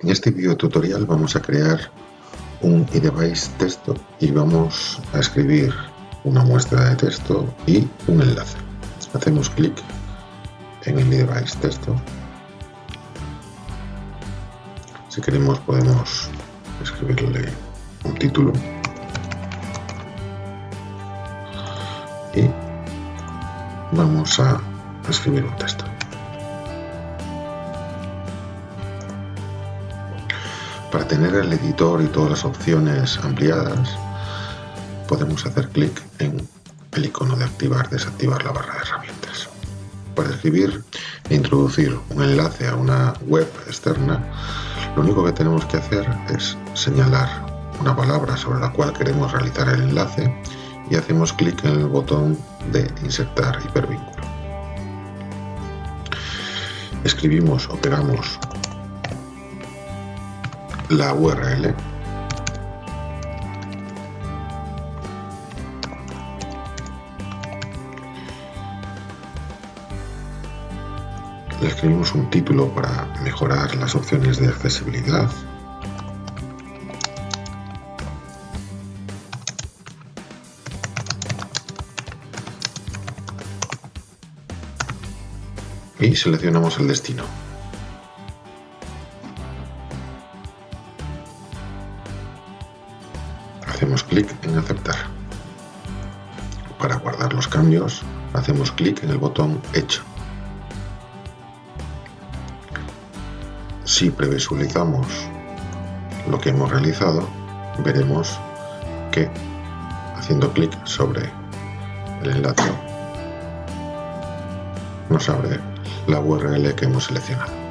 En este video tutorial vamos a crear un eDevice texto y vamos a escribir una muestra de texto y un enlace. Hacemos clic en el eDevice texto. Si queremos podemos escribirle un título y vamos a escribir un texto. Para tener el editor y todas las opciones ampliadas, podemos hacer clic en el icono de activar, desactivar la barra de herramientas. Para escribir e introducir un enlace a una web externa, lo único que tenemos que hacer es señalar una palabra sobre la cual queremos realizar el enlace y hacemos clic en el botón de insertar hipervínculo. Escribimos o pegamos la URL le escribimos un título para mejorar las opciones de accesibilidad. Y seleccionamos el destino hacemos clic en aceptar. Para guardar los cambios, hacemos clic en el botón hecho. Si previsualizamos lo que hemos realizado, veremos que haciendo clic sobre el enlace nos abre la URL que hemos seleccionado.